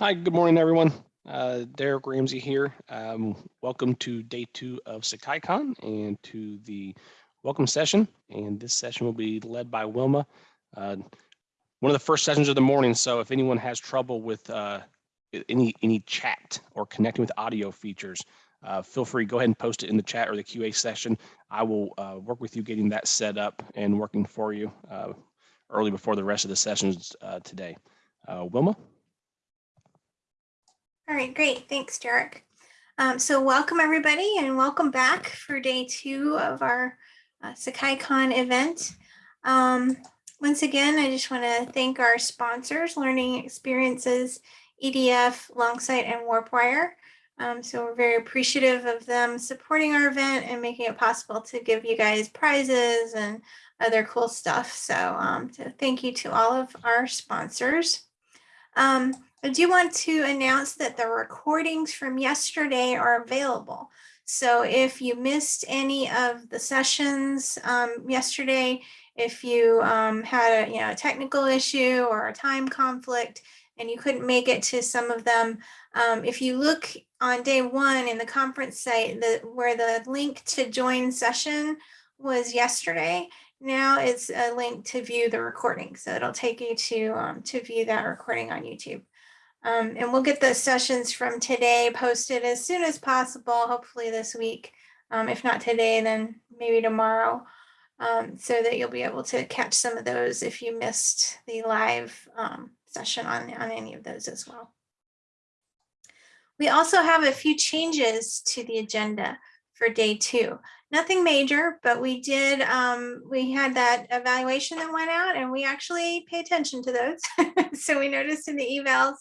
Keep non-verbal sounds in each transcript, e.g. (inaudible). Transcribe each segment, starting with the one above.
Hi, good morning, everyone. Uh, Derek Ramsey here. Um, welcome to day two of SakaiCon and to the welcome session. And this session will be led by Wilma. Uh, one of the first sessions of the morning. So if anyone has trouble with uh, any any chat or connecting with audio features, uh, feel free go ahead and post it in the chat or the QA session. I will uh, work with you getting that set up and working for you uh, early before the rest of the sessions uh, today. Uh, Wilma? All right, great. Thanks, Derek. Um, so welcome everybody and welcome back for day two of our uh, SakaiCon event. Um, once again, I just want to thank our sponsors, Learning Experiences, EDF, Longsight, and Warpwire. Um, so we're very appreciative of them supporting our event and making it possible to give you guys prizes and other cool stuff. So, um, so thank you to all of our sponsors. Um, I do want to announce that the recordings from yesterday are available. So if you missed any of the sessions um, yesterday, if you um, had a you know a technical issue or a time conflict and you couldn't make it to some of them, um, if you look on day one in the conference site, the, where the link to join session was yesterday, now it's a link to view the recording. So it'll take you to, um, to view that recording on YouTube. Um, and we'll get the sessions from today posted as soon as possible, hopefully this week. Um, if not today, then maybe tomorrow, um, so that you'll be able to catch some of those if you missed the live um, session on, on any of those as well. We also have a few changes to the agenda for day two. Nothing major, but we did, um, we had that evaluation that went out and we actually pay attention to those. (laughs) so we noticed in the emails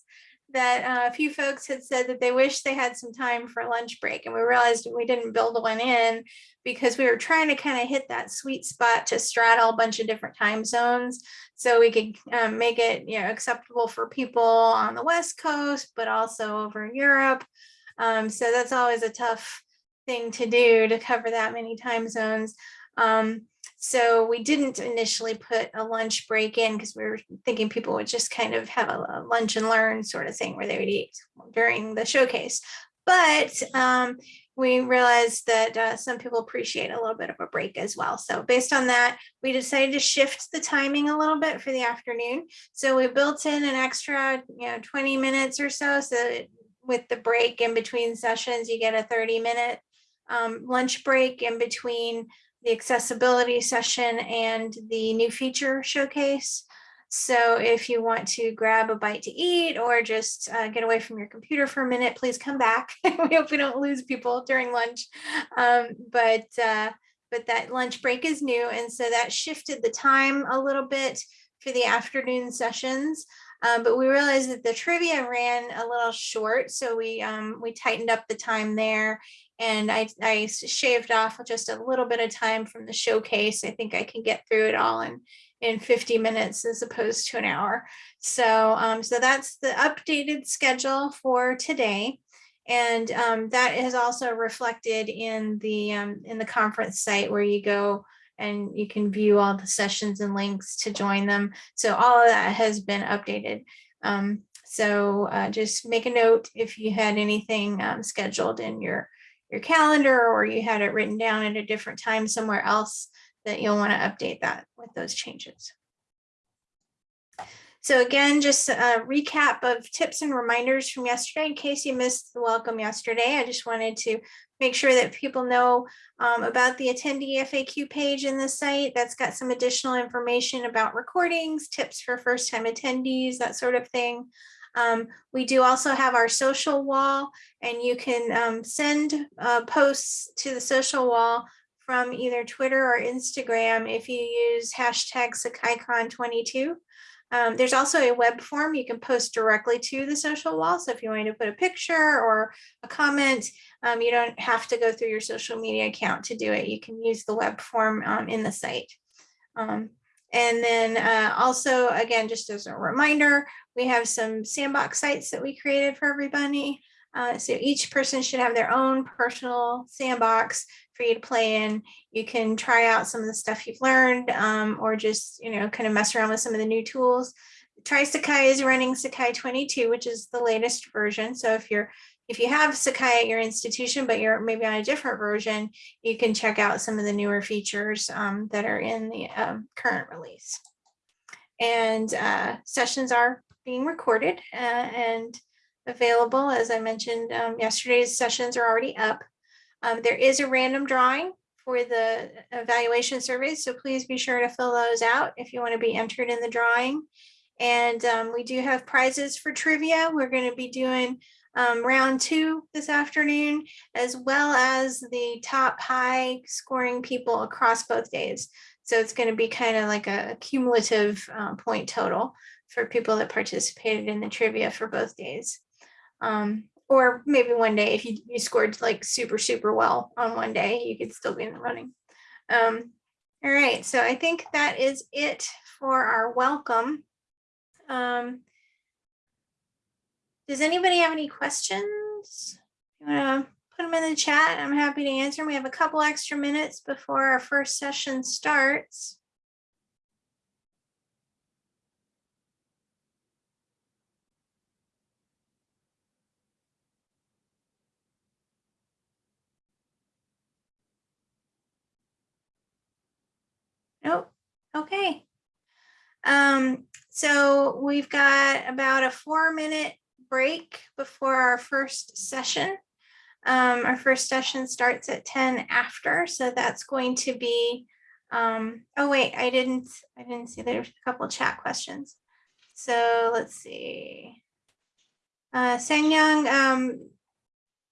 that uh, a few folks had said that they wish they had some time for lunch break and we realized we didn't build one in because we were trying to kind of hit that sweet spot to straddle a bunch of different time zones. So we could um, make it you know acceptable for people on the west coast but also over in Europe. Um, so that's always a tough thing to do to cover that many time zones. Um, so we didn't initially put a lunch break in because we were thinking people would just kind of have a, lunch and learn sort of thing where they would eat during the showcase. But um, we realized that uh, some people appreciate a little bit of a break as well. So based on that, we decided to shift the timing a little bit for the afternoon. So we built in an extra, you know, 20 minutes or so. So with the break in between sessions, you get a 30 minute um, lunch break in between the accessibility session and the new feature showcase. So if you want to grab a bite to eat or just uh, get away from your computer for a minute, please come back. (laughs) we hope we don't lose people during lunch. Um, but uh, but that lunch break is new. And so that shifted the time a little bit for the afternoon sessions. Um, but we realized that the trivia ran a little short. So we um, we tightened up the time there and I, I shaved off just a little bit of time from the showcase. I think I can get through it all in, in 50 minutes as opposed to an hour. So, um, so that's the updated schedule for today. And um, that is also reflected in the, um, in the conference site where you go and you can view all the sessions and links to join them. So all of that has been updated. Um, so uh, just make a note if you had anything um, scheduled in your your calendar or you had it written down at a different time somewhere else that you'll want to update that with those changes. So again, just a recap of tips and reminders from yesterday in case you missed the welcome yesterday. I just wanted to make sure that people know um, about the attendee FAQ page in the site. That's got some additional information about recordings, tips for first time attendees, that sort of thing. Um, we do also have our social wall and you can um, send uh, posts to the social wall from either Twitter or Instagram if you use hashtag SakaiCon22. Um, there's also a web form you can post directly to the social wall. So if you want to put a picture or a comment, um, you don't have to go through your social media account to do it. You can use the web form um, in the site. And then uh, also, again, just as a reminder, we have some sandbox sites that we created for everybody. Uh, so each person should have their own personal sandbox for you to play in. You can try out some of the stuff you've learned um, or just, you know, kind of mess around with some of the new tools. Try Sakai is running Sakai 22, which is the latest version. So if you're if you have Sakai at your institution, but you're maybe on a different version, you can check out some of the newer features um, that are in the um, current release. And uh, sessions are being recorded uh, and available. As I mentioned, um, yesterday's sessions are already up. Um, there is a random drawing for the evaluation surveys, so please be sure to fill those out if you want to be entered in the drawing. And um, we do have prizes for trivia. We're going to be doing um, round two this afternoon, as well as the top high scoring people across both days. So it's going to be kind of like a cumulative uh, point total for people that participated in the trivia for both days. Um, or maybe one day if you, you scored like super, super well on one day, you could still be in the running. Um, all right, so I think that is it for our welcome. Um, does anybody have any questions? You want to put them in the chat? I'm happy to answer. We have a couple extra minutes before our first session starts. Nope. Okay. Um, so we've got about a four minute break before our first session. Um, our first session starts at 10 after, so that's going to be, um, oh wait, I didn't, I didn't see there's a couple chat questions. So let's see. Uh, um,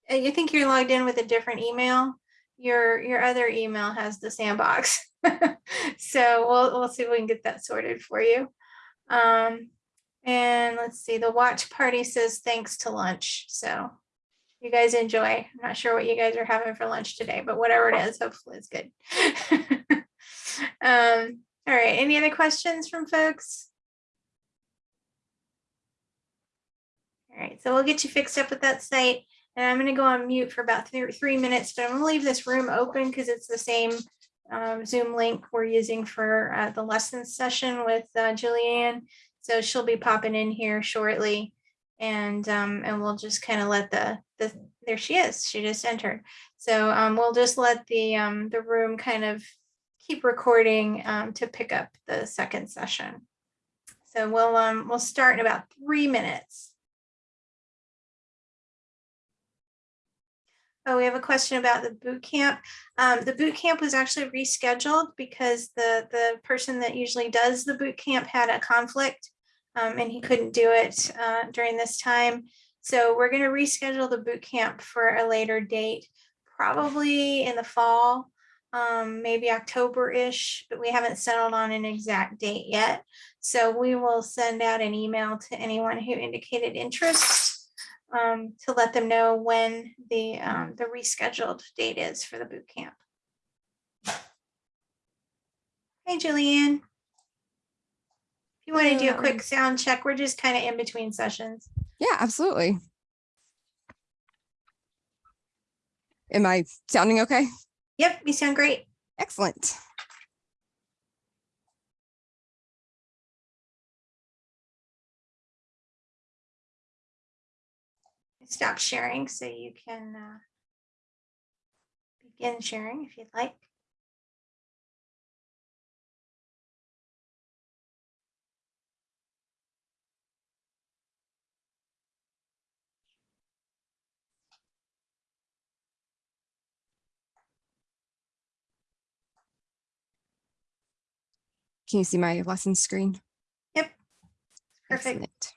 you think you're logged in with a different email? Your, your other email has the sandbox. (laughs) so we'll, we'll see if we can get that sorted for you. Um, and let's see, the watch party says thanks to lunch. So you guys enjoy. I'm not sure what you guys are having for lunch today, but whatever it is, hopefully it's good. (laughs) um, all right, any other questions from folks? All right, so we'll get you fixed up with that site. And I'm going to go on mute for about three, three minutes, but I'm going to leave this room open because it's the same um, Zoom link we're using for uh, the lessons session with uh, Julianne. So she'll be popping in here shortly and um, and we'll just kind of let the, the, there she is, she just entered. So um, we'll just let the, um, the room kind of keep recording um, to pick up the second session. So we'll, um, we'll start in about three minutes. Oh, we have a question about the boot camp. Um, the boot camp was actually rescheduled because the, the person that usually does the boot camp had a conflict um, and he couldn't do it uh, during this time. So we're going to reschedule the boot camp for a later date, probably in the fall, um, maybe October-ish, but we haven't settled on an exact date yet. So we will send out an email to anyone who indicated interest um, to let them know when the, um, the rescheduled date is for the boot camp. Hey, Julianne. You want to do a quick sound check, we're just kind of in between sessions. Yeah, absolutely. Am I sounding okay? Yep, you sound great. Excellent. Stop sharing so you can uh, begin sharing if you'd like. Can you see my lesson screen? Yep. Perfect. Excellent.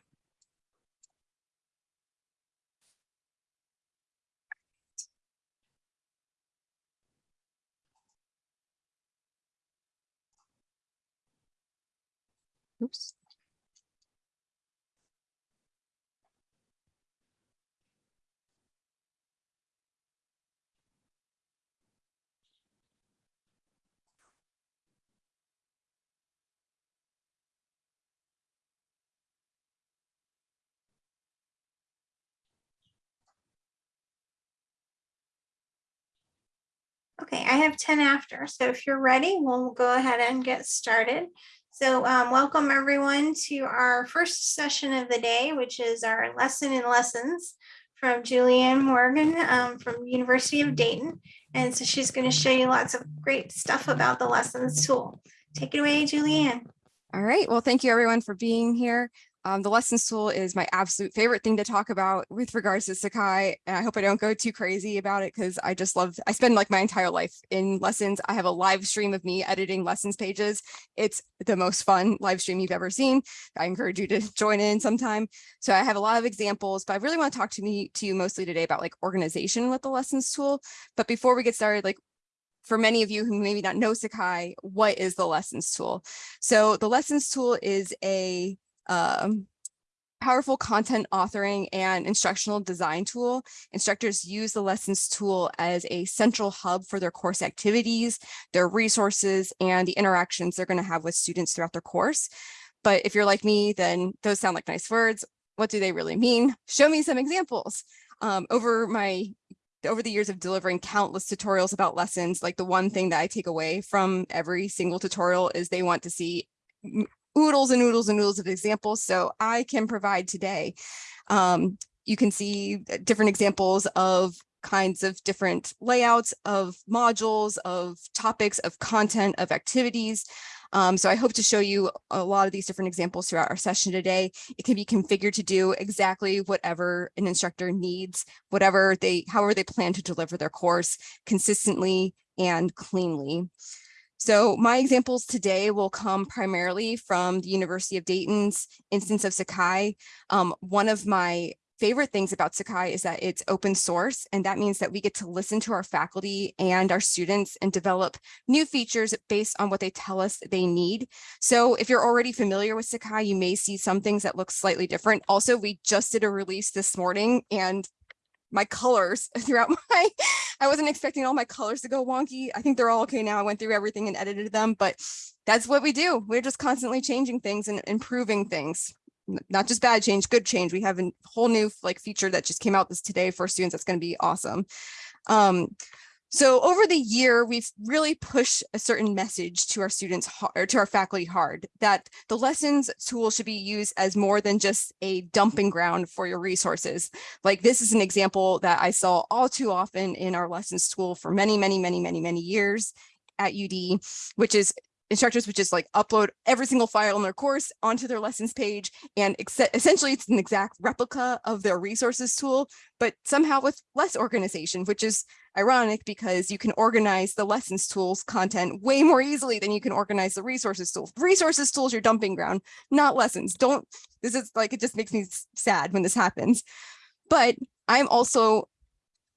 Oops. Okay, I have 10 after, so if you're ready, we'll go ahead and get started. So um, welcome everyone to our first session of the day, which is our lesson in lessons from Julianne Morgan um, from University of Dayton. And so she's going to show you lots of great stuff about the lessons tool. Take it away, Julianne. All right. Well, thank you everyone for being here. Um, the lessons tool is my absolute favorite thing to talk about with regards to Sakai. And I hope I don't go too crazy about it because I just love, I spend like my entire life in lessons. I have a live stream of me editing lessons pages. It's the most fun live stream you've ever seen. I encourage you to (laughs) join in sometime. So I have a lot of examples, but I really want to talk to me to you mostly today about like organization with the lessons tool. But before we get started, like for many of you who maybe not know Sakai, what is the lessons tool? So the lessons tool is a um, powerful content authoring and instructional design tool. Instructors use the lessons tool as a central hub for their course activities, their resources, and the interactions they're going to have with students throughout their course. But if you're like me, then those sound like nice words. What do they really mean? Show me some examples. Um, over my over the years of delivering countless tutorials about lessons, like the one thing that I take away from every single tutorial is they want to see oodles and oodles and oodles of examples. So I can provide today. Um, you can see different examples of kinds of different layouts of modules, of topics, of content, of activities. Um, so I hope to show you a lot of these different examples throughout our session today. It can be configured to do exactly whatever an instructor needs, whatever they, however they plan to deliver their course consistently and cleanly. So my examples today will come primarily from the University of Dayton's instance of Sakai. Um, one of my favorite things about Sakai is that it's open source, and that means that we get to listen to our faculty and our students and develop new features based on what they tell us they need. So if you're already familiar with Sakai, you may see some things that look slightly different. Also, we just did a release this morning and my colors (laughs) throughout my, I wasn't expecting all my colors to go wonky. I think they're all okay now. I went through everything and edited them, but that's what we do. We're just constantly changing things and improving things. Not just bad change, good change. We have a whole new like feature that just came out this today for students. That's going to be awesome. Um, so over the year, we've really pushed a certain message to our students or to our faculty hard that the lessons tool should be used as more than just a dumping ground for your resources. Like this is an example that I saw all too often in our lessons tool for many, many, many, many, many years at UD, which is instructors would just like upload every single file in their course onto their lessons page and essentially it's an exact replica of their resources tool but somehow with less organization which is ironic because you can organize the lessons tools content way more easily than you can organize the resources tools. Resources tools your dumping ground not lessons. Don't this is like it just makes me sad when this happens. But i'm also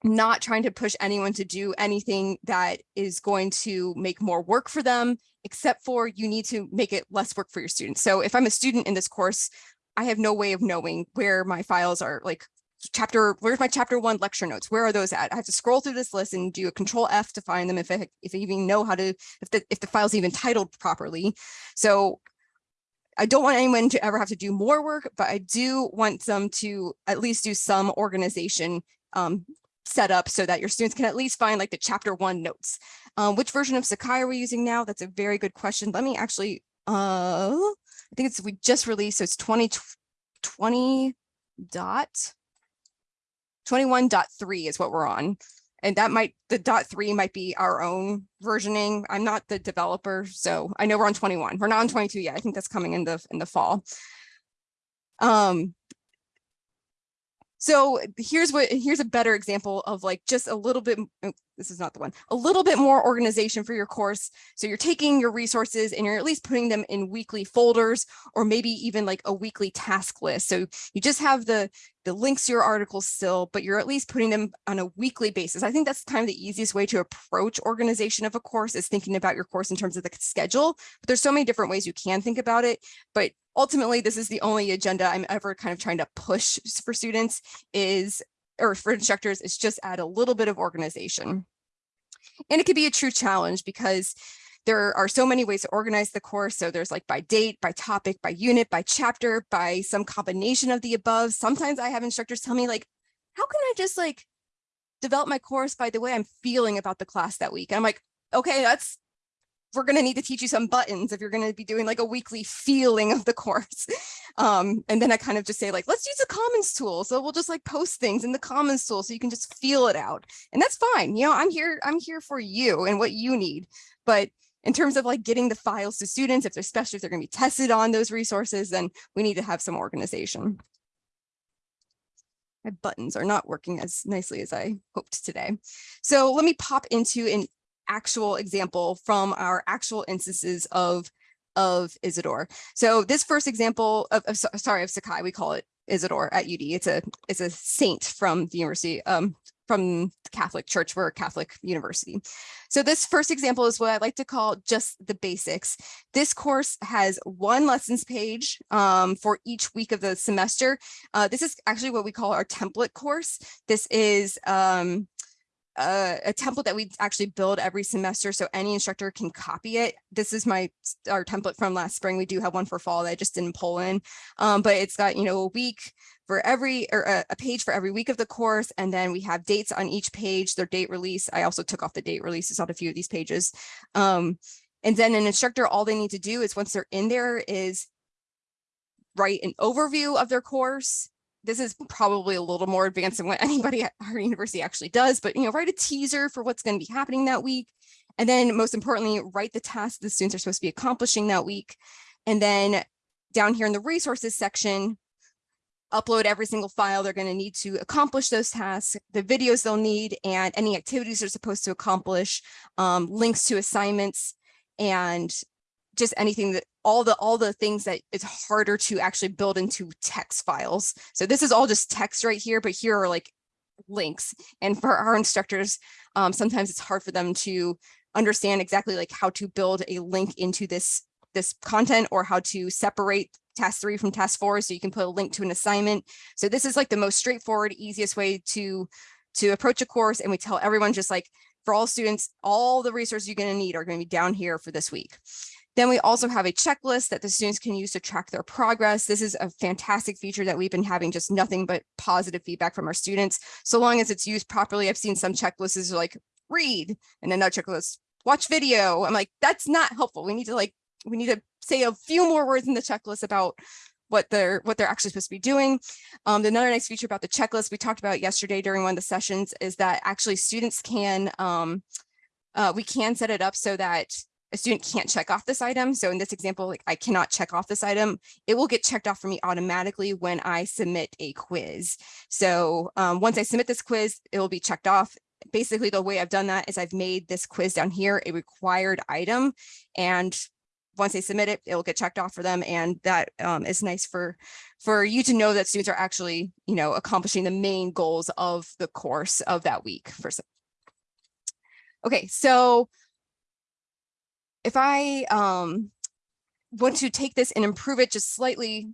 not trying to push anyone to do anything that is going to make more work for them except for you need to make it less work for your students. So if I'm a student in this course, I have no way of knowing where my files are like chapter, where's my chapter one lecture notes? Where are those at? I have to scroll through this list and do a control F to find them if I, if I even know how to, if the, if the file's even titled properly. So I don't want anyone to ever have to do more work, but I do want them to at least do some organization um, set up so that your students can at least find like the chapter one notes. Um, which version of Sakai are we using now? That's a very good question. Let me actually, uh, I think it's we just released, so it's 2020 dot 21.3 is what we're on. And that might, the dot three might be our own versioning. I'm not the developer, so I know we're on 21. We're not on 22 yet. I think that's coming in the in the fall. Um, so here's what here's a better example of like just a little bit, this is not the one, a little bit more organization for your course. So you're taking your resources and you're at least putting them in weekly folders or maybe even like a weekly task list. So you just have the the links to your articles still, but you're at least putting them on a weekly basis. I think that's kind of the easiest way to approach organization of a course is thinking about your course in terms of the schedule. But there's so many different ways you can think about it. But ultimately, this is the only agenda I'm ever kind of trying to push for students is, or for instructors, is just add a little bit of organization. And it could be a true challenge because there are so many ways to organize the course. So there's like by date, by topic, by unit, by chapter, by some combination of the above. Sometimes I have instructors tell me like, how can I just like develop my course by the way I'm feeling about the class that week? And I'm like, okay, that's we're going to need to teach you some buttons if you're going to be doing like a weekly feeling of the course. (laughs) Um, and then I kind of just say like, let's use the commons tool. So we'll just like post things in the commons tool so you can just feel it out. And that's fine. You know, I'm here, I'm here for you and what you need. But in terms of like getting the files to students, if they're especially if they're going to be tested on those resources, then we need to have some organization. My buttons are not working as nicely as I hoped today. So let me pop into an actual example from our actual instances of of Isidore. So this first example of, of sorry of Sakai, we call it Isidore at UD. It's a it's a saint from the university um, from the Catholic Church. We're a Catholic university. So this first example is what I like to call just the basics. This course has one lessons page um, for each week of the semester. Uh, this is actually what we call our template course. This is um, a, a, template that we actually build every semester so any instructor can copy it. This is my our template from last spring. We do have one for fall that I just didn't pull in, um, but it's got, you know, a week for every or a, a, page for every week of the course. And then we have dates on each page, their date release. I also took off the date releases on a few of these pages. Um, and then an instructor, all they need to do is once they're in there is write an overview of their course, this is probably a little more advanced than what (laughs) anybody at our university actually does, but you know, write a teaser for what's going to be happening that week. And then most importantly, write the tasks the students are supposed to be accomplishing that week. And then down here in the resources section, upload every single file they're going to need to accomplish those tasks, the videos they'll need, and any activities they're supposed to accomplish, um, links to assignments, and just anything that all the all the things that it's harder to actually build into text files. So this is all just text right here, but here are like links. And for our instructors, um, sometimes it's hard for them to understand exactly like how to build a link into this this content or how to separate task three from task four so you can put a link to an assignment. So this is like the most straightforward, easiest way to to approach a course. And we tell everyone just like for all students, all the resources you're going to need are going to be down here for this week. Then we also have a checklist that the students can use to track their progress. This is a fantastic feature that we've been having just nothing but positive feedback from our students. So long as it's used properly, I've seen some checklists like read and another checklist, watch video. I'm like, that's not helpful. We need to like, we need to say a few more words in the checklist about what they're what they're actually supposed to be doing. Um, another nice feature about the checklist we talked about yesterday during one of the sessions is that actually students can um, uh, we can set it up so that a student can't check off this item. So in this example, like I cannot check off this item. It will get checked off for me automatically when I submit a quiz. So um, once I submit this quiz, it will be checked off. Basically, the way I've done that is I've made this quiz down here a required item. And once they submit it, it will get checked off for them. And that um, is nice for, for you to know that students are actually, you know, accomplishing the main goals of the course of that week. For Okay, so if I um, want to take this and improve it just slightly,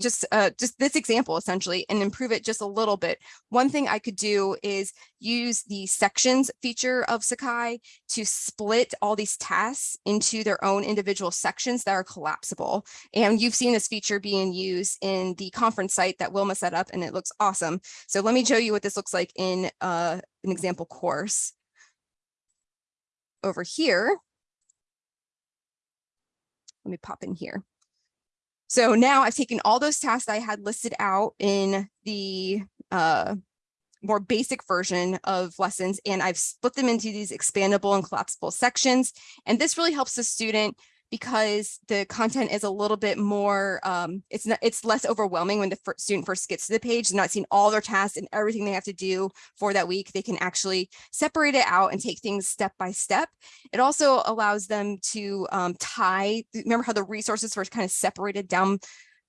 just uh, just this example essentially and improve it just a little bit. One thing I could do is use the sections feature of Sakai to split all these tasks into their own individual sections that are collapsible. And you've seen this feature being used in the conference site that Wilma set up and it looks awesome. So let me show you what this looks like in uh, an example course. Over here, let me pop in here. So now I've taken all those tasks I had listed out in the uh, more basic version of lessons and I've split them into these expandable and collapsible sections. And this really helps the student because the content is a little bit more, um, it's not, it's less overwhelming when the student first gets to the page and not seeing all their tasks and everything they have to do for that week. They can actually separate it out and take things step by step. It also allows them to um, tie, remember how the resources were kind of separated down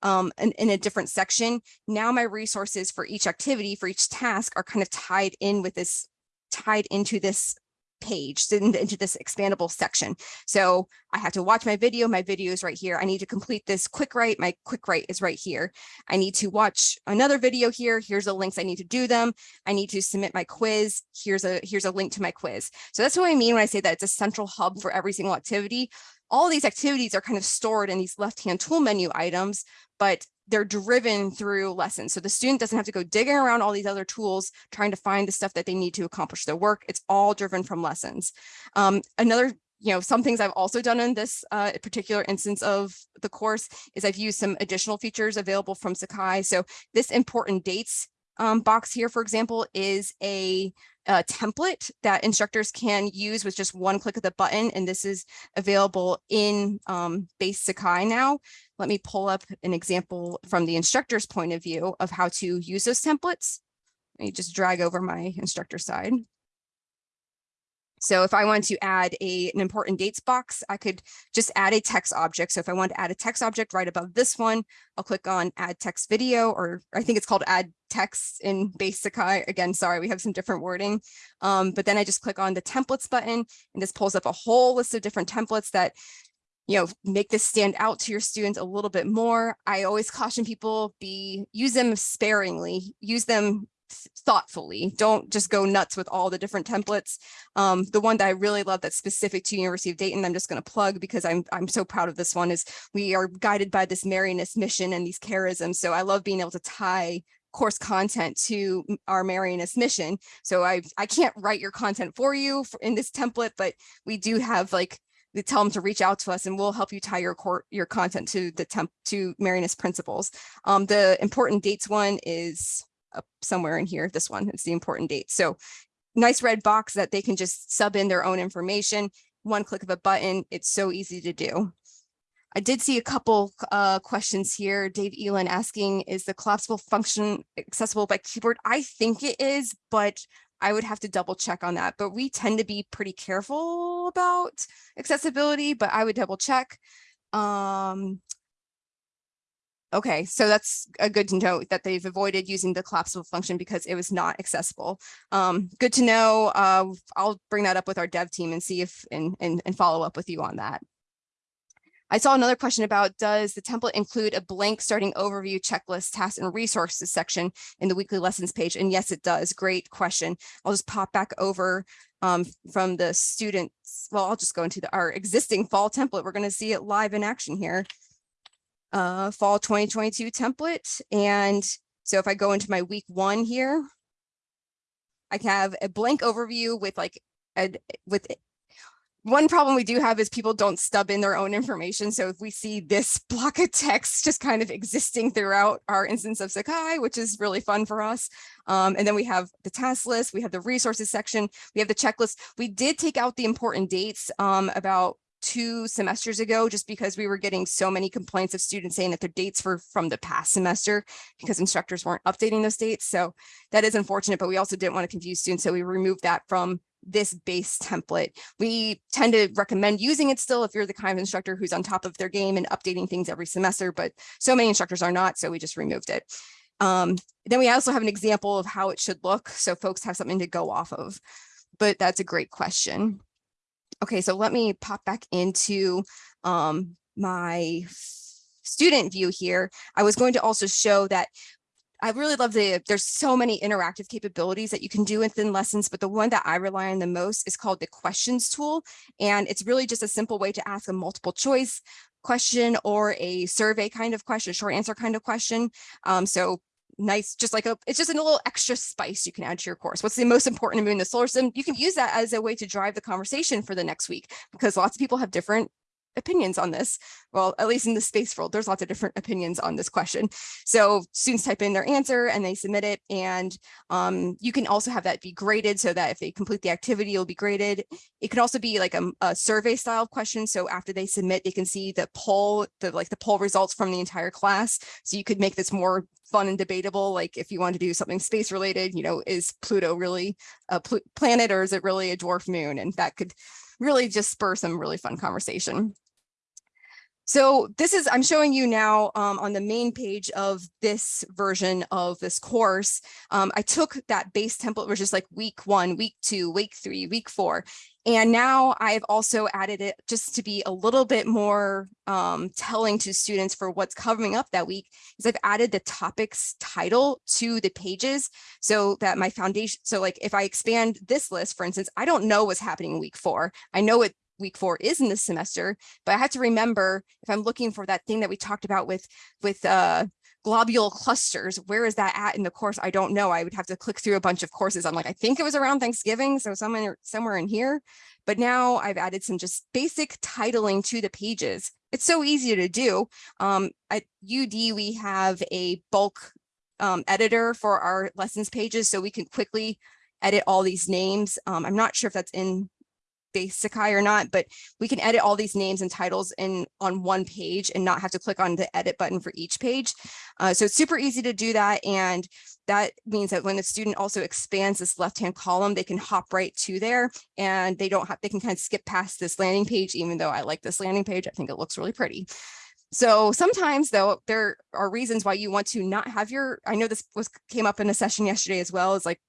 um, in, in, a different section. Now my resources for each activity, for each task are kind of tied in with this, tied into this page into this expandable section. So I have to watch my video. My video is right here. I need to complete this quick write. My quick write is right here. I need to watch another video here. Here's the links I need to do them. I need to submit my quiz. Here's a here's a link to my quiz. So that's what I mean when I say that it's a central hub for every single activity. All these activities are kind of stored in these left-hand tool menu items, but they're driven through lessons. So the student doesn't have to go digging around all these other tools, trying to find the stuff that they need to accomplish their work. It's all driven from lessons. Um, another you know, some things I've also done in this uh, particular instance of the course is I've used some additional features available from Sakai. So this important dates um, box here, for example, is a, a template that instructors can use with just one click of the button. And this is available in um, base Sakai now. Let me pull up an example from the instructor's point of view of how to use those templates. Let me just drag over my instructor side. So if I want to add a, an important dates box, I could just add a text object. So if I want to add a text object right above this one, I'll click on add text video, or I think it's called add text in base Sakai. Again, sorry, we have some different wording. Um, but then I just click on the templates button and this pulls up a whole list of different templates that you know, make this stand out to your students a little bit more. I always caution people be use them sparingly, use them thoughtfully. Don't just go nuts with all the different templates. Um, the one that I really love that's specific to University of Dayton, I'm just going to plug because I'm I'm so proud of this one is we are guided by this Marianist mission and these charisms. So I love being able to tie course content to our Marianist mission. So I I can't write your content for you for, in this template, but we do have like we tell them to reach out to us and we'll help you tie your core your content to the temp to Marianist principles. Um, the important dates one is up somewhere in here. This one is the important date. So nice red box that they can just sub in their own information. One click of a button. It's so easy to do. I did see a couple uh, questions here. Dave Elin asking, is the collapsible function accessible by keyboard? I think it is, but I would have to double check on that. But we tend to be pretty careful about accessibility, but I would double check. Um, Okay, so that's a good to note that they've avoided using the collapsible function because it was not accessible. Um, good to know. Uh, I'll bring that up with our dev team and see if and, and, and follow up with you on that. I saw another question about does the template include a blank starting overview checklist tasks and resources section in the weekly lessons page? And yes, it does. Great question. I'll just pop back over um, from the students. Well, I'll just go into the, our existing fall template. We're going to see it live in action here uh, fall 2022 template. And so if I go into my week one here, I can have a blank overview with like a, with one problem we do have is people don't stub in their own information. So if we see this (laughs) block of text just kind of existing throughout our instance of Sakai, which is really fun for us. Um, and then we have the task list, we have the resources section, we have the checklist. We did take out the important dates um, about two semesters ago, just because we were getting so many complaints of students saying that their dates were from the past semester because instructors weren't updating those dates. So that is unfortunate, but we also didn't want to confuse students. So we removed that from this base template. We tend to recommend using it still if you're the kind of instructor who's on top of their game and updating things every semester, but so many instructors are not, so we just removed it. Um, then we also have an example of how it should look, so folks have something to go off of, but that's a great question. Okay, so let me pop back into um, my student view here. I was going to also show that I really love the, there's so many interactive capabilities that you can do within lessons, but the one that I rely on the most is called the questions tool. And it's really just a simple way to ask a multiple choice question or a survey kind of question, short answer kind of question. Um, so nice, just like a, it's just a little extra spice you can add to your course. What's the most important to in the solar system? You can use that as a way to drive the conversation for the next week because lots of people have different opinions on this. Well, at least in the space world, there's lots of different opinions on this question. So students type in their answer and they submit it. And um, you can also have that be graded so that if they complete the activity, it'll be graded. It could also be like a, a survey style question. So after they submit, they can see the poll, the like the poll results from the entire class. So you could make this more fun and debatable. Like if you want to do something space related, you know, is Pluto really a pl planet or is it really a dwarf moon? And that could really just spur some really fun conversation. So this is, I'm showing you now um, on the main page of this version of this course. Um, I took that base template, which is like week one, week two, week three, week four. And now I've also added it just to be a little bit more um, telling to students for what's coming up that week is I've added the topics title to the pages so that my foundation, so like if I expand this list, for instance, I don't know what's happening in week four. I know it week four is in this semester, but I have to remember if I'm looking for that thing that we talked about with with uh, globular clusters, where is that at in the course? I don't know. I would have to click through a bunch of courses. I'm like, I think it was around Thanksgiving, so somewhere, somewhere in here. But now I've added some just basic titling to the pages. It's so easy to do. Um, at UD, we have a bulk um, editor for our lessons pages, so we can quickly edit all these names. Um, I'm not sure if that's in Sakai or not, but we can edit all these names and titles in on one page and not have to click on the edit button for each page. Uh, so it's super easy to do that. And that means that when the student also expands this left-hand column, they can hop right to there and they don't have, they can kind of skip past this landing page, even though I like this landing page. I think it looks really pretty. So sometimes though, there are reasons why you want to not have your, I know this was came up in a session yesterday as well, is like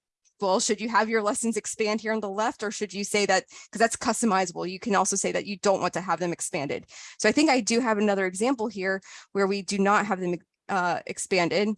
well, should you have your lessons expand here on the left or should you say that because that's customizable? You can also say that you don't want to have them expanded. So I think I do have another example here where we do not have them uh, expanded.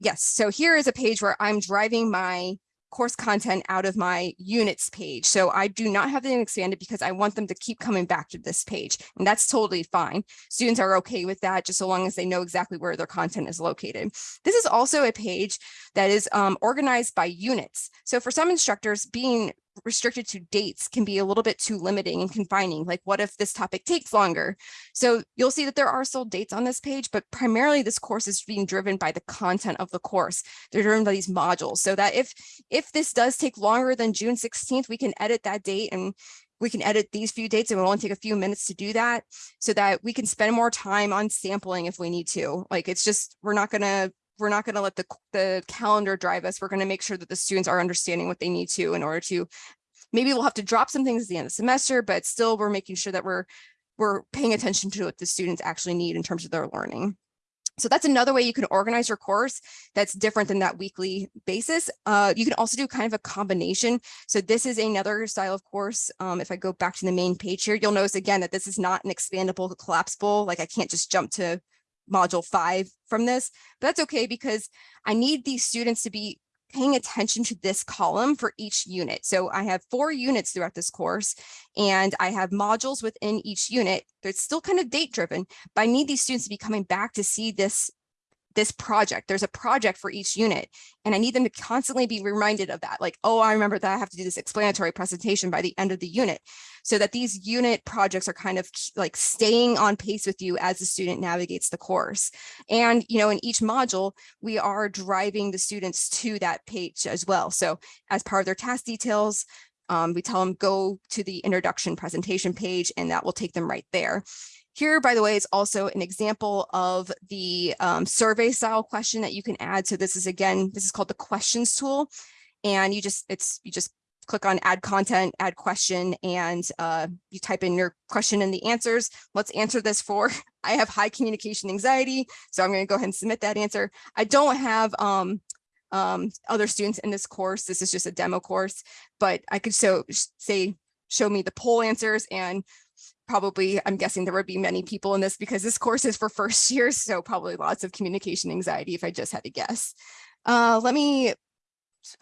Yes, so here is a page where I'm driving my course content out of my units page. So I do not have them expanded because I want them to keep coming back to this page. And that's totally fine. Students are okay with that just so long as they know exactly where their content is located. This is also a page that is um, organized by units. So for some instructors, being restricted to dates can be a little bit too limiting and confining. Like what if this topic takes longer? So you'll see that there are still dates on this page, but primarily this course is being driven by the content of the course. They're driven by these modules so that if, if this does take longer than June 16th, we can edit that date and we can edit these few dates and it'll only take a few minutes to do that so that we can spend more time on sampling if we need to. Like it's just, we're not gonna we're not going to let the, the calendar drive us. We're going to make sure that the students are understanding what they need to in order to, maybe we'll have to drop some things at the end of the semester, but still we're making sure that we're, we're paying attention to what the students actually need in terms of their learning. So that's another way you can organize your course that's different than that weekly basis. Uh, you can also do kind of a combination. So this is another style of course. Um, if I go back to the main page here, you'll notice again that this is not an expandable collapsible. Like I can't just jump to module five from this, but that's okay because I need these students to be paying attention to this column for each unit. So I have four units throughout this course and I have modules within each unit. It's still kind of date driven, but I need these students to be coming back to see this this project. There's a project for each unit and I need them to constantly be reminded of that. Like, oh, I remember that I have to do this explanatory presentation by the end of the unit so that these unit projects are kind of like staying on pace with you as the student navigates the course. And, you know, in each module, we are driving the students to that page as well. So as part of their task details, um, we tell them go to the introduction presentation page and that will take them right there. Here, by the way, is also an example of the um, survey style question that you can add. So this is again, this is called the questions tool. And you just, it's, you just click on add content, add question, and uh, you type in your question and the answers. Let's answer this for, (laughs) I have high communication anxiety. So I'm gonna go ahead and submit that answer. I don't have um, um, other students in this course. This is just a demo course, but I could so say, show me the poll answers and probably, I'm guessing there would be many people in this because this course is for first (laughs) years, so probably lots of communication anxiety if I just had to guess. Uh, let me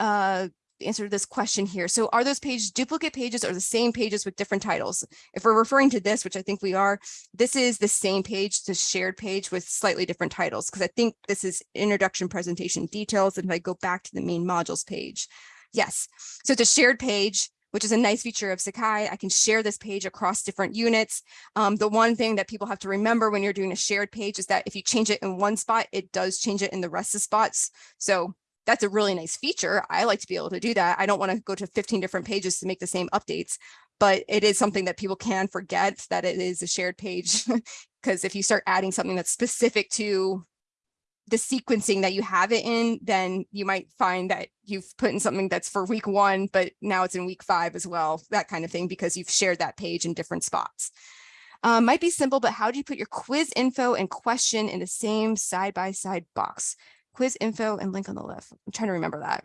uh, answer this question here. So are those pages duplicate pages or the same pages with different titles? If we're referring to this, which I think we are, this is the same page, the shared page with slightly different titles, because I think this is introduction presentation details. And if I go back to the main modules page, yes. So it's a shared page which is a nice feature of Sakai. I can share this page across different units. Um, the one thing that people have to remember when you're doing a shared page is that if you change it in one spot, it does change it in the rest of spots. So that's a really nice feature. I like to be able to do that. I don't want to go to 15 different pages to make the same updates, but it is something that people can forget that it is a shared page. (laughs) Because if you start adding something that's specific to the sequencing that you have it in, then you might find that you've put in something that's for week one, but now it's in week five as well, that kind of thing, because you've shared that page in different spots. Um, might be simple, but how do you put your quiz info and question in the same side-by-side -side box? Quiz info and link on the left. I'm trying to remember that.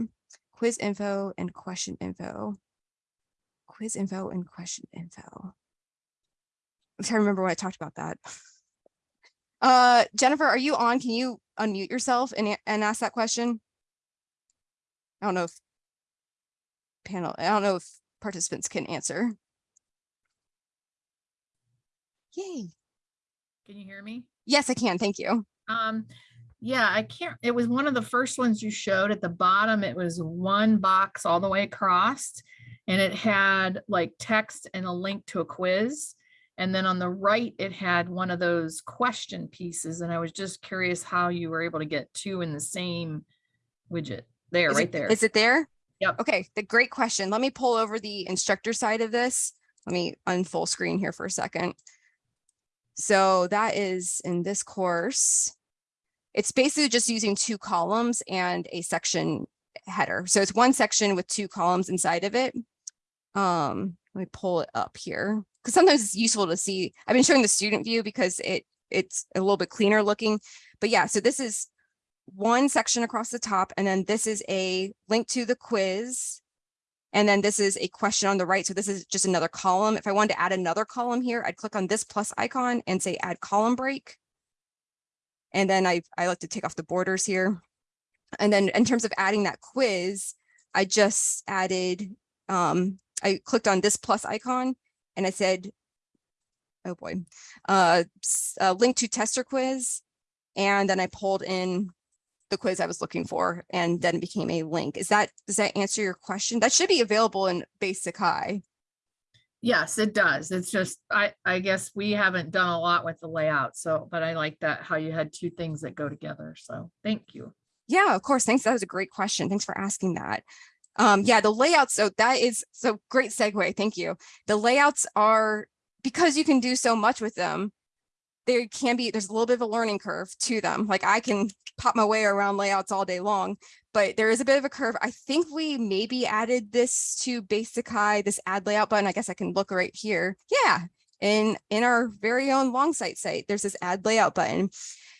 Quiz info and question info. Quiz info and question info. I'm trying to remember when I talked about that. (laughs) Uh, Jennifer, are you on? Can you unmute yourself and, and ask that question? I don't know if panel, I don't know if participants can answer. Yay. Can you hear me? Yes, I can. Thank you. Um, yeah, I can't, it was one of the first ones you showed at the bottom. It was one box all the way across. And it had like text and a link to a quiz. And then on the right, it had one of those question pieces. And I was just curious how you were able to get two in the same widget there, Is right it- there. Is it there? Yep. Okay, the great question. Let me pull over the instructor side of this. Let me unfull screen here for a second. So that is in this course. It's basically just using two columns and a section header. So it's one section with two columns inside of it. Um, let me pull it up here because sometimes it's useful to see. I've been showing the student view because it it's a little bit cleaner looking. But yeah, so this is one section across the top, and then this is a link to the quiz. And then this is a question on the right. So this is just another column. If I wanted to add another column here, I'd click on this plus icon and say add column break. And then I, I like to take off the borders here. And then in terms of adding that quiz, I just added, um, I clicked on this plus icon and I said, oh boy, uh, uh, link to tester quiz. And then I pulled in the quiz I was looking for and then it became a link. Is that, does that answer your question? That should be available in base Sakai. Yes, it does. It's just, I, I guess we haven't done a lot with the layout, so, but I like that, how you had two things that go together. So thank you. Yeah, of course. Thanks. That was a great question. Thanks for asking that. Um, yeah, the layouts. So that is so great segue. Thank you. The layouts are because you can do so much with them. There can be there's a little bit of a learning curve to them. Like I can pop my way around layouts all day long, but there is a bit of a curve. I think we maybe added this to base Sakai, this add layout button. I guess I can look right here. Yeah, in in our very own Longsight site, there's this add layout button.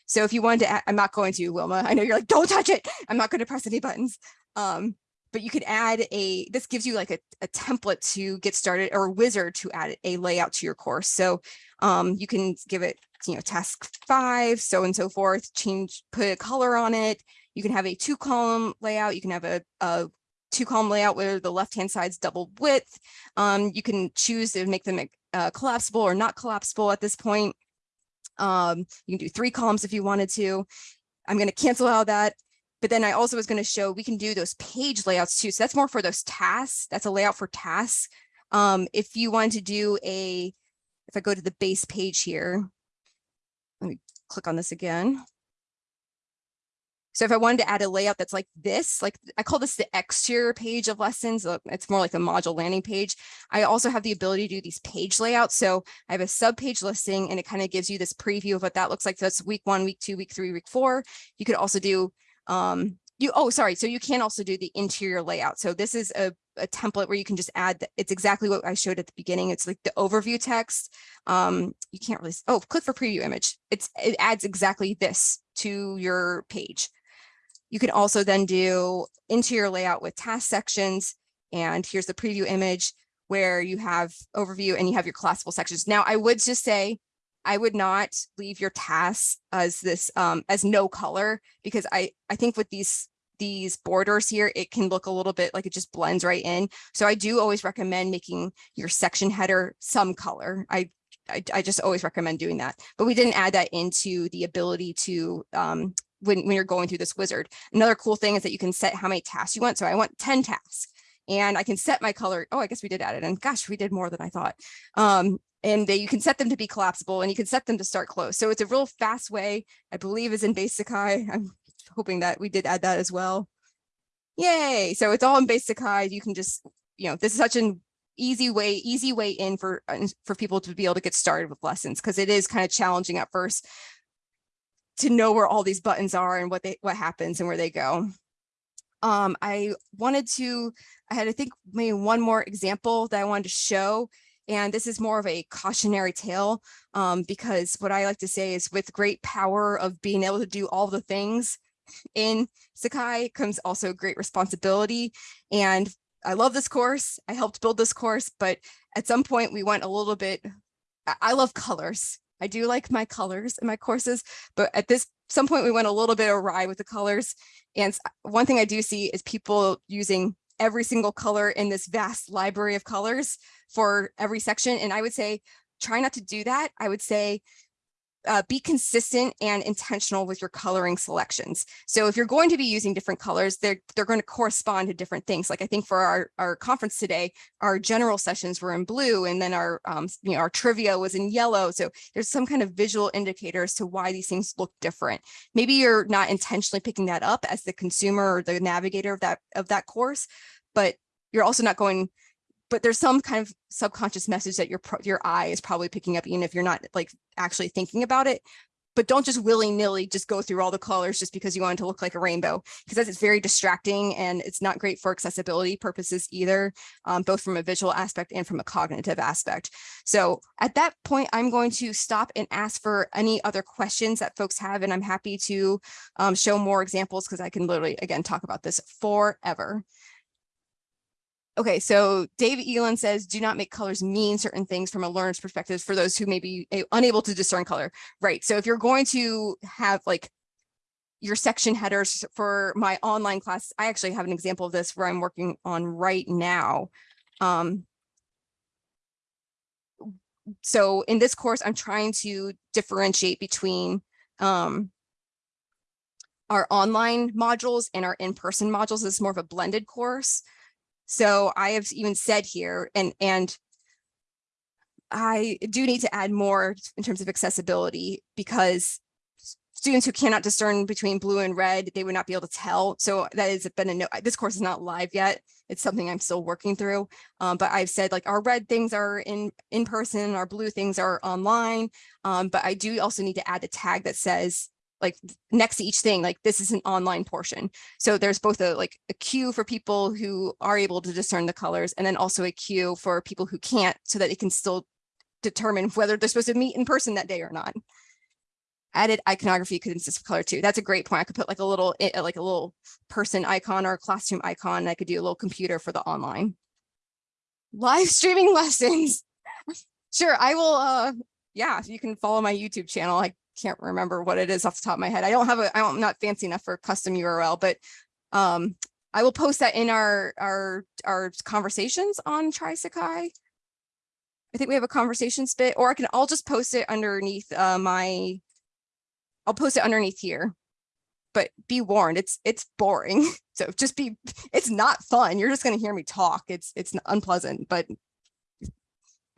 So if you wanted to, add, I'm not going to, Wilma. I know you're like, don't touch it. I'm not going to press any buttons. Um, but you could add a, this gives you like a, a template to get started or a wizard to add a layout to your course. So um, you can give it, you know, task five, so and so forth, change, put a color on it. You can have a two column layout. You can have a, a two column layout where the left hand side's double width. Um, you can choose to make them uh, collapsible or not collapsible at this point. Um, you can do three columns if you wanted to. I'm going to cancel out that. But then I also was going to show we can do those page layouts too. So that's more for those tasks. That's a layout for tasks. Um, if you want to do a, if I go to the base page here, let me click on this again. So if I wanted to add a layout that's like this, like I call this the exterior page of lessons, uh, it's more like a module landing page. I also have the ability to do these page layouts. So I have a sub page listing and it kind of gives you this preview of what that looks like. So that's week one, week two, week three, week four. You could also do um you oh sorry so you can also do the interior layout. So this is a, a template where you can just add the, it's exactly what i showed at the beginning. It's like the overview text. Um you can't really oh click for preview image. It's it adds exactly this to your page. You can also then do interior layout with task sections and here's the preview image where you have overview and you have your classical sections. Now i would just say I would not leave your tasks as this um, as no color because I I think with these these borders here, it can look a little bit like it just blends right in. So I do always recommend making your section header some color. I I, I just always recommend doing that. But we didn't add that into the ability to um, when when you're going through this wizard. Another cool thing is that you can set how many tasks you want. So I want 10 tasks and I can set my color. Oh, I guess we did add it. And gosh, we did more than I thought. Um, and they, you can set them to be collapsible and you can set them to start close. So it's a real fast way, I believe is in base Sakai. I'm hoping that we did add that as well. Yay. So it's all in base Sakai. You can just, you know, this is such an easy way, easy way in for, uh, for people to be able to get started with lessons because it is kind of challenging at first to know where all these buttons are and what they, what happens and where they go. Um, I wanted to, I had, I think maybe one more example that I wanted to show and this is more of a cautionary tale um, because what I like to say is with great power of being able to do all the things in Sakai comes also great responsibility. And I love this course. I helped build this course, but at some point we went a little bit, I- love colors. I do like my colors in my courses, but at this some point we went a little bit awry with the colors. And one thing I do see is people using every single color in this vast library of colors for every section. And I would say, try not to do that. I would say, uh, be consistent and intentional with your coloring selections. So if you're going to be using different colors, they're, they're going to correspond to different things. Like I think for our, our conference today, our general sessions were in blue and then our, um, you know, our trivia was in yellow. So there's some kind of visual indicator as to why these things look different. Maybe you're not intentionally picking that up as the consumer or the navigator of that, of that course, but you're also not going but there's some kind of subconscious message that your your eye is probably picking up, even if you're not like actually thinking about it. But don't just willy nilly just go through all the colors just because you want it to look like a rainbow, because it's very distracting and it's not great for accessibility purposes either, um, both from a visual aspect and from a cognitive aspect. So at that point, I'm going to stop and ask for any other questions that folks have, and I'm happy to um, show more examples because I can literally, again, talk about this forever. Okay, so David Elon says, do not make colors mean certain things from a learner's perspective for those who may be unable to discern color. Right, so if you're going to have like your section headers for my online class, I actually have an example of this where I'm working on right now. Um, so in this course, I'm trying to differentiate between um, our online modules and our in-person modules. This is more of a blended course. So I have even said here, and and I do need to add more in terms of accessibility because students who cannot discern between blue and red, they would not be able to tell. So that has been a no, this course is not live yet. It's something I'm still working through. Um, but I've said like our red things are in in person, our blue things are online. Um, but I do also need to add a tag that says like next to each thing, like this is an online portion. So there's both a like a cue for people who are able to discern the colors and then also a cue for people who can't so that they can still determine whether they're supposed to meet in person that day or not. Added iconography could consist of color too. That's a great point. I could put like a little, eh, like a little person icon or a classroom icon. I could do a little computer for the online. Live streaming (laughs) lessons. Sure, I will, uh, yeah, you can follow my YouTube channel. I can't remember what it is off the top of my head. I don't have a, I'm not fancy enough for a custom URL, but um, I will post that in our, our, our conversations on Try Sakai. I think we have a conversation bit, or I can, I'll just post it underneath uh, my, I'll post it underneath here. But be warned, it's, it's boring. (laughs) So just be, it's not fun. You're just gonna hear me talk. It's, it's unpleasant, but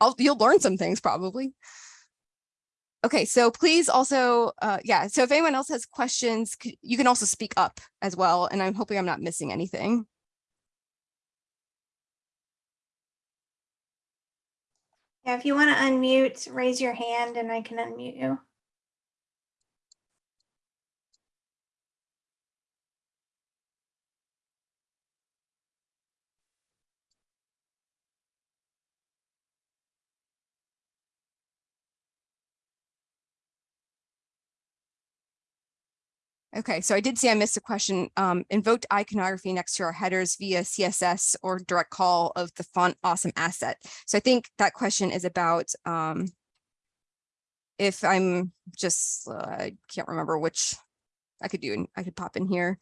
I'll, you'll learn some things probably. Okay, so please also, uh, yeah, so if anyone else has questions, you can also speak up as well, and I'm hoping I'm not missing anything. Yeah, if you want to unmute, raise your hand and I can unmute you. Okay, so I did see I missed a question. Um, invoked iconography next to our headers via CSS or direct call of the font awesome asset. So I think that question is about um, if I'm just, uh, I can't remember which I could do, and I could pop in here.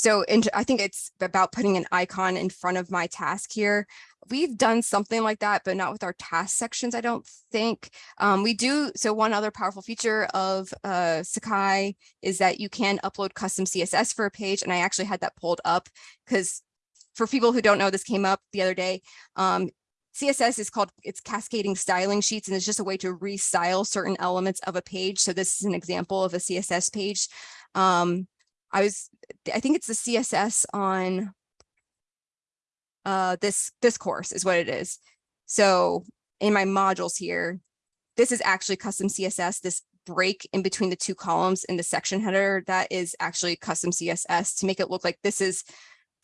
So in, I think it's about putting an icon in front of my task here. We've done something like that, but not with our task sections, I don't think. Um, we do, so one other powerful feature of uh, Sakai is that you can upload custom CSS for a page. And I actually had that pulled up because for people who don't know, this came up the other day. Um, CSS is called, it's cascading styling sheets, and it's just a way to restyle certain elements of a page. So this is an example of a CSS page. Um, I was, I think it's the CSS on uh, this, this course is what it is. So in my modules here, this is actually custom CSS, this break in between the two columns in the section header, that is actually custom CSS to make it look like this is,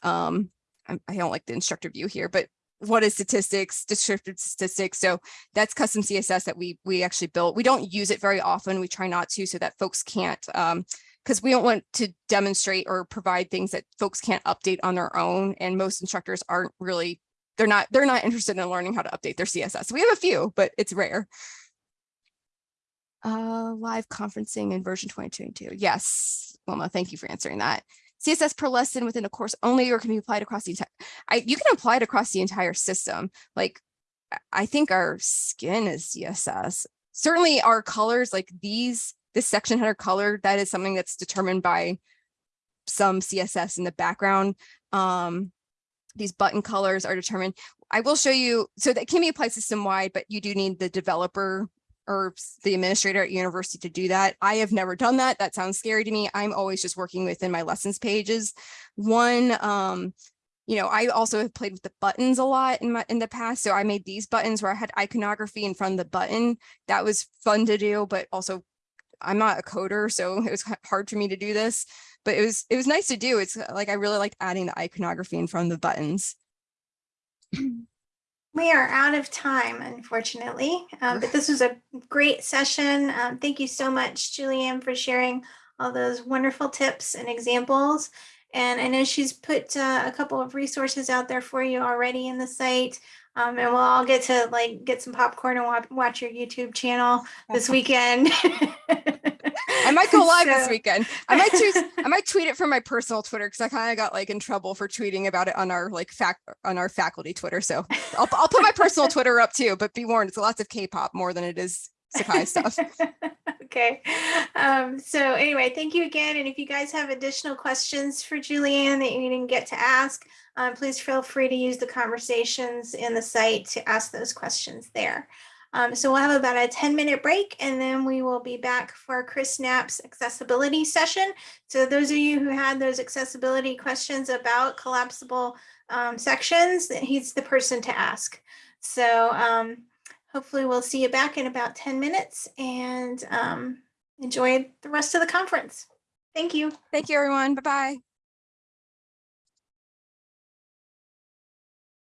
um, I, don't like the instructor view here, but what is statistics, descriptive statistics. So that's custom CSS that we we actually built. We don't use it very often. We try not to so that folks can't um, because we don't want to demonstrate or provide things that folks can't update on their own. And most instructors aren't really, they're not, they're not interested in learning how to update their CSS. We have a few, but it's rare. Uh, live conferencing in version 2022. Yes, Wilma, thank you for answering that. CSS per lesson within a course only or can be applied across the entire, I, you can apply it across the entire system. Like, I- I think our skin is CSS. certainly our colors like these, this section header color, that is something that's determined by some CSS in the background. Um, these button colors are determined. I will show you, so that can be applied system wide, but you do need the developer or the administrator at university to do that. I have never done that. That sounds scary to me. I'm always just working within my lessons pages. One, um, you know, I also have played with the buttons a lot in my in the past. So I made these buttons where I had iconography in front of the button. That was fun to do, but also I'm not a coder, so it was hard for me to do this. But it was it was nice to do. It's uh, like I really liked adding the iconography in front of the buttons. (clears throat) We are out of time, unfortunately, um, but this was a great session. Um, thank you so much, Julianne, for sharing all those wonderful tips and examples. And I know she's put uh, a couple of resources out there for you already in the site. Um, and we'll all get to like get some popcorn and watch, watch your YouTube channel this (laughs) weekend. I might go live this weekend. I might choose I might tweet it from my personal Twitter because I kind of got like in trouble for tweeting about it on our like fac on our faculty Twitter. So I'll I'll put my personal (laughs) Twitter up too, but be warned, it's lots of K-pop more than it is Sakai stuff. (laughs) okay. Um, so anyway, thank you again. And if you guys have additional questions for Julianne that you didn't get to ask, um, please feel free to use the conversations in the site to ask those questions there. Um, so we'll have about a 10 minute break and then we will be back for Chris Knapp's accessibility session. So those of you who had those accessibility questions about collapsible um, sections, he's the person to ask. So um, hopefully we'll see you back in about 10 minutes and um, enjoy the rest of the conference. Thank you. Thank you, everyone. Bye bye.